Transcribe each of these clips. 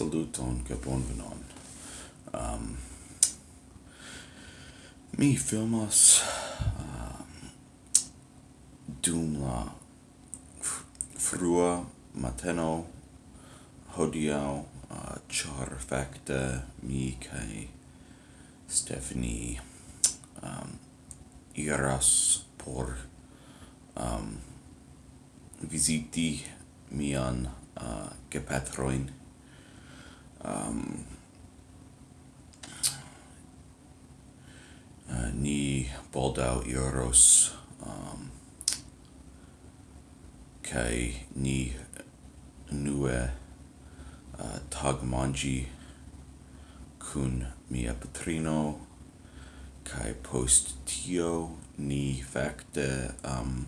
saluton kaj bonvenon. Um, mi filmas um, dum la frua mateno hodiau uh, char facta mi kai Stephanie um, iras por um, visiti mian uh, gepatroin um, uh, ni baldau iros um, kai ni nue uh, tagmangi kun mia patrino kai post tio ni facte um,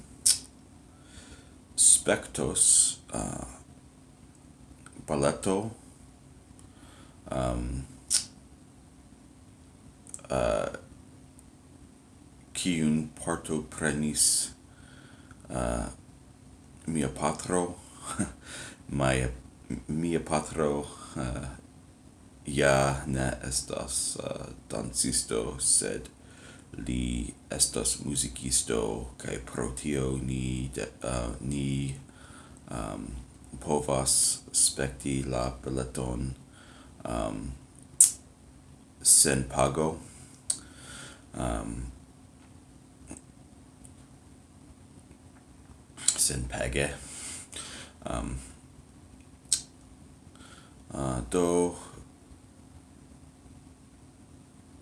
spectos uh, balletto um, uh, kiun parto prenis uh, mia patro mia mia patro uh, ja ne estas uh, dancisto sed li estas musicisto kai pro tio ni de, uh, ni um, povas spekti la beleton um, sen pago um, sen page um, uh, do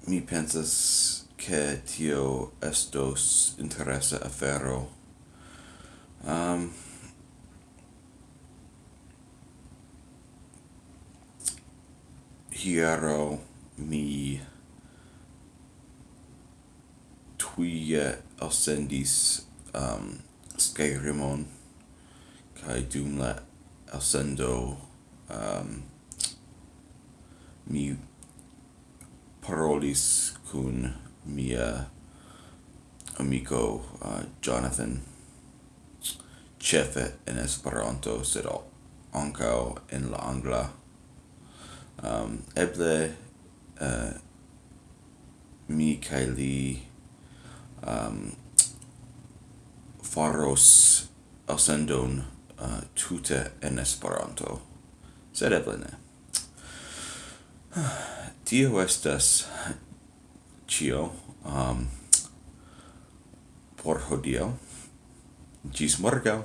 mi pensas che tio estos interesa afero. Um, hiero mi tuie ascendis um, Skyrimon kai dum la ascendo um, mi parolis kun mia amico uh, Jonathan chefe en Esperanto sed ancao en la angla um, eble uh, mi kai li um, faros ascendon uh, tute en Esperanto, sed eble ne. Tio estas cio um, por hodio Gis morgau.